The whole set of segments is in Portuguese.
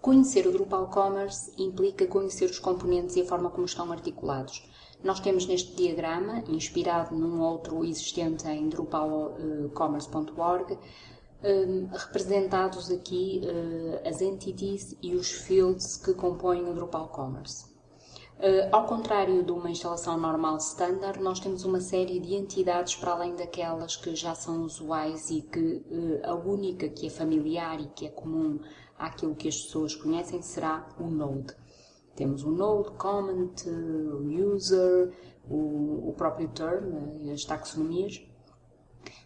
Conhecer o Drupal Commerce implica conhecer os componentes e a forma como estão articulados. Nós temos neste diagrama, inspirado num outro existente em drupalcommerce.org, eh, representados aqui eh, as entities e os fields que compõem o Drupal Commerce. Ao contrário de uma instalação normal standard, nós temos uma série de entidades para além daquelas que já são usuais e que a única que é familiar e que é comum àquilo que as pessoas conhecem será o Node. Temos o Node, Comment, o User, o, o próprio Term, as taxonomias.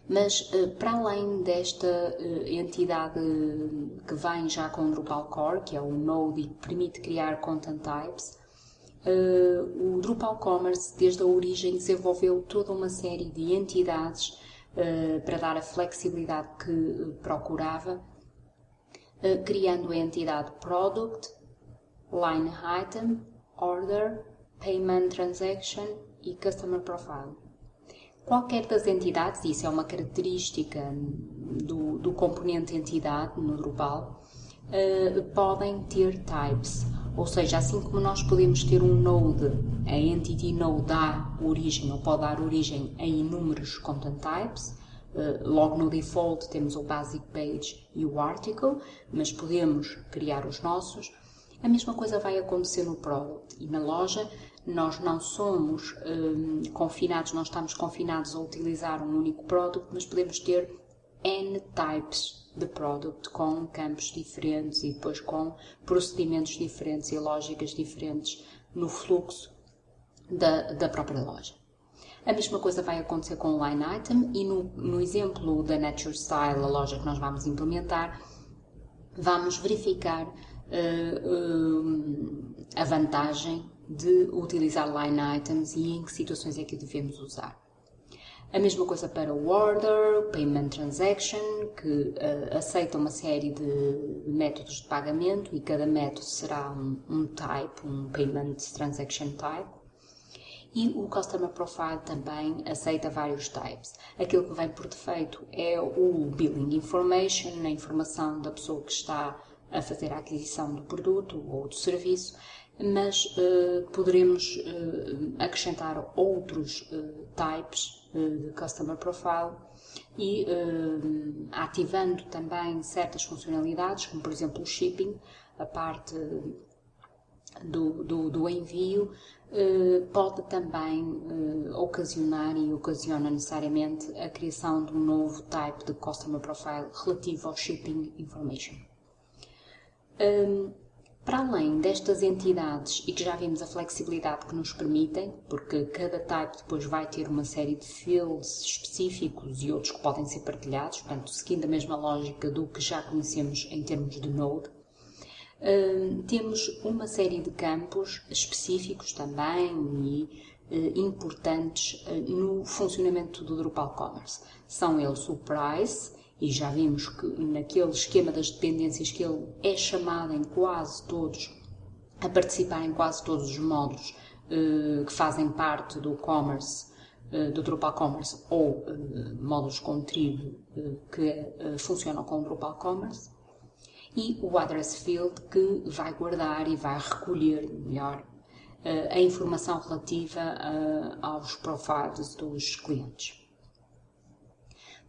Mas, uh, para além desta entidade que vem já com o Drupal Core, que é o Node e que permite criar Content Types, o Drupal Commerce, desde a origem, desenvolveu toda uma série de entidades para dar a flexibilidade que procurava, criando a entidade Product, Line Item, Order, Payment Transaction e Customer Profile. Qualquer das entidades, isso é uma característica do, do componente entidade no Drupal, podem ter types ou seja, assim como nós podemos ter um node, a entity node dá origem ou pode dar origem a inúmeros content types, eh, logo no default temos o basic page e o article, mas podemos criar os nossos. A mesma coisa vai acontecer no product e na loja nós não somos um, confinados, não estamos confinados a utilizar um único product, mas podemos ter N types de product com campos diferentes e depois com procedimentos diferentes e lógicas diferentes no fluxo da, da própria loja. A mesma coisa vai acontecer com o line item e no, no exemplo da Nature Style, a loja que nós vamos implementar, vamos verificar uh, uh, a vantagem de utilizar line items e em que situações é que devemos usar. A mesma coisa para o Order, Payment Transaction, que uh, aceita uma série de métodos de pagamento e cada método será um, um type, um Payment Transaction Type. E o Customer Profile também aceita vários types. Aquilo que vem por defeito é o Billing Information, a informação da pessoa que está a fazer a aquisição do produto ou do serviço, mas uh, poderemos uh, acrescentar outros uh, types de Customer Profile e ativando também certas funcionalidades, como por exemplo o shipping, a parte do, do, do envio, pode também ocasionar e ocasiona necessariamente a criação de um novo type de Customer Profile relativo ao Shipping Information. Para além destas entidades, e que já vimos a flexibilidade que nos permitem, porque cada type depois vai ter uma série de fields específicos e outros que podem ser partilhados, portanto, seguindo a mesma lógica do que já conhecemos em termos de Node, temos uma série de campos específicos também e eh, importantes eh, no funcionamento do Drupal Commerce. São eles o Price, e já vimos que naquele esquema das dependências que ele é chamado em quase todos, a participar em quase todos os módulos uh, que fazem parte do commerce, do Drupal Commerce ou módulos com tribo que funcionam com o Drupal Commerce. E o address field que vai guardar e vai recolher melhor a informação relativa aos profiles dos clientes.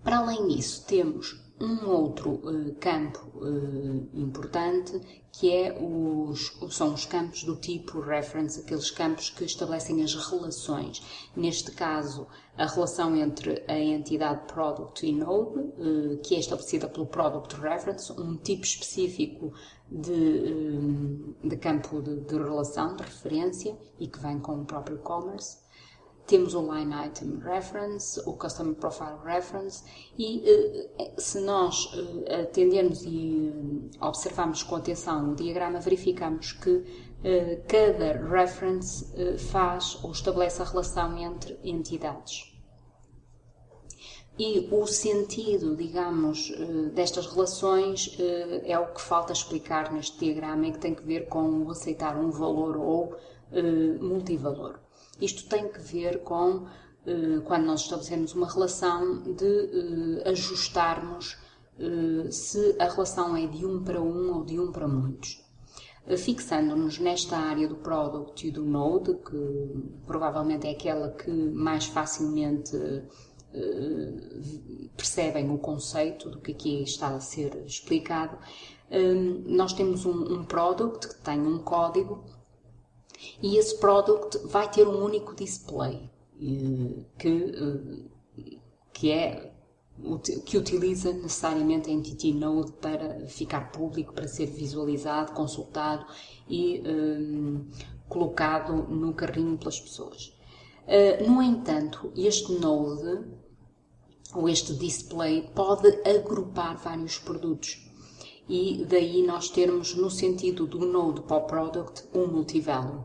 Para além disso, temos um outro uh, campo uh, importante que é os, são os campos do tipo reference, aqueles campos que estabelecem as relações. Neste caso, a relação entre a entidade product e node, uh, que é estabelecida pelo product reference, um tipo específico de, de campo de, de relação, de referência e que vem com o próprio commerce temos o Line Item Reference, o Customer Profile Reference e eh, se nós eh, atendermos e eh, observarmos com atenção o diagrama, verificamos que cada reference faz ou estabelece a relação entre entidades. E o sentido, digamos, destas relações é o que falta explicar neste diagrama e que tem que ver com aceitar um valor ou multivalor. Isto tem que ver com eh, quando nós estabelecemos uma relação de eh, ajustarmos eh, se a relação é de um para um ou de um para muitos. fixando-nos nesta área do product e do node, que provavelmente é aquela que mais facilmente percebem o conceito do que aqui está a ser explicado. Nós temos um, um product que tem um código e esse product vai ter um único display que, que é que utiliza necessariamente a Entity Node para ficar público, para ser visualizado, consultado e um, colocado no carrinho pelas pessoas. Uh, no entanto, este Node, ou este display, pode agrupar vários produtos e daí nós termos, no sentido do Node o Product, um multivalue.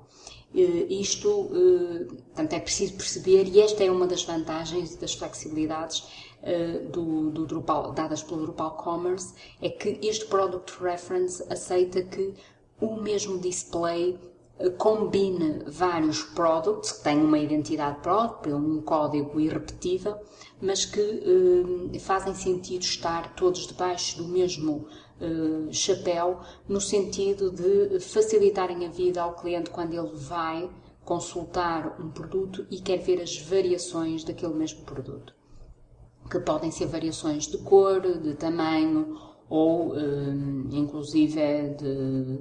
Isto, uh, portanto, é preciso perceber, e esta é uma das vantagens e das flexibilidades uh, do, do Drupal, dadas pelo Drupal Commerce, é que este Product Reference aceita que o mesmo display combine vários products que têm uma identidade própria, um código irrepetível, mas que fazem sentido estar todos debaixo do mesmo uh, chapéu, no sentido de facilitarem a vida ao cliente quando ele vai consultar um produto e quer ver as variações daquele mesmo produto. Que podem ser variações de cor, de tamanho ou, uh, inclusive, de,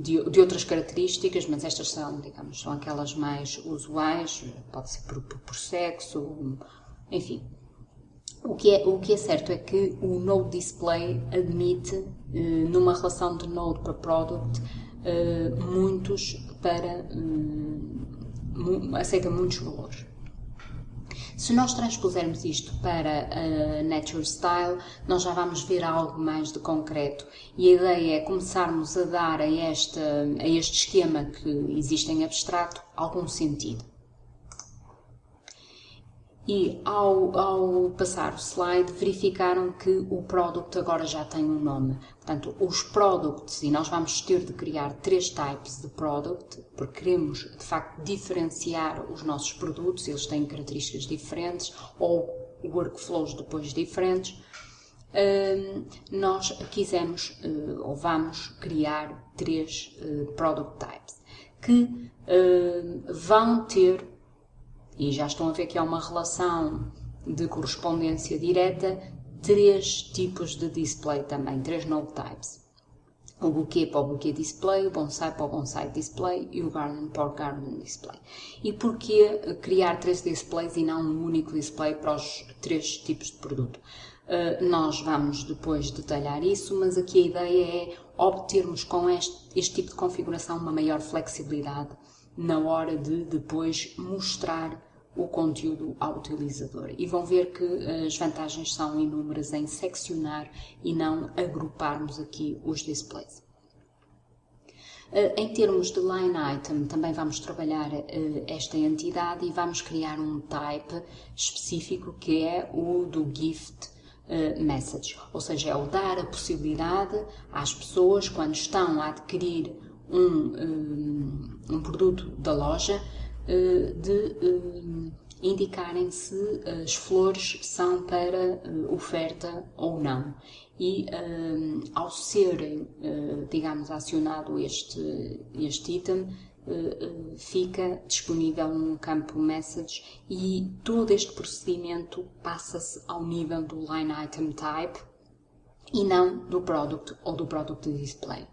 de, de, outras características, mas estas são, digamos, são aquelas mais usuais, pode ser por, por, por sexo, enfim, o que, é, o que é certo é que o Node Display admite, eh, numa relação de Node para Product, eh, muitos para. Eh, aceita muitos valores. Se nós transpusermos isto para a Nature Style, nós já vamos ver algo mais de concreto. E a ideia é começarmos a dar a, esta, a este esquema que existe em abstrato algum sentido. E ao, ao passar o slide, verificaram que o product agora já tem um nome. Portanto, os products, e nós vamos ter de criar três types de product, porque queremos, de facto, diferenciar os nossos produtos, eles têm características diferentes, ou workflows depois diferentes. Uh, nós quisemos, uh, ou vamos criar três uh, product types, que vão ter e já estão a ver que há uma relação de correspondência direta, três tipos de display também, três node types. O buquê para o buquê display, o bonsai para o bonsai display e o garden para o garden display. E porquê criar três displays e não um único display para os três tipos de produto? Uh, nós vamos depois detalhar isso, mas aqui a ideia é obtermos com este, este tipo de configuração uma maior flexibilidade na hora de depois mostrar o conteúdo ao utilizador. E vão ver que as vantagens são inúmeras em seccionar e não agruparmos aqui os displays. Eh, em termos de line item, também vamos trabalhar eh, esta entidade e vamos criar um type específico que é o do gift eh, message, ou seja, é o dar a possibilidade às pessoas, quando estão a adquirir um, um produto da loja, eh, de eh, indicarem se as flores são para eh, oferta ou não. E ao serem, digamos, acionado este, este item, fica disponível num campo message e todo este procedimento passa-se ao nível do line item type e não do product ou do product display.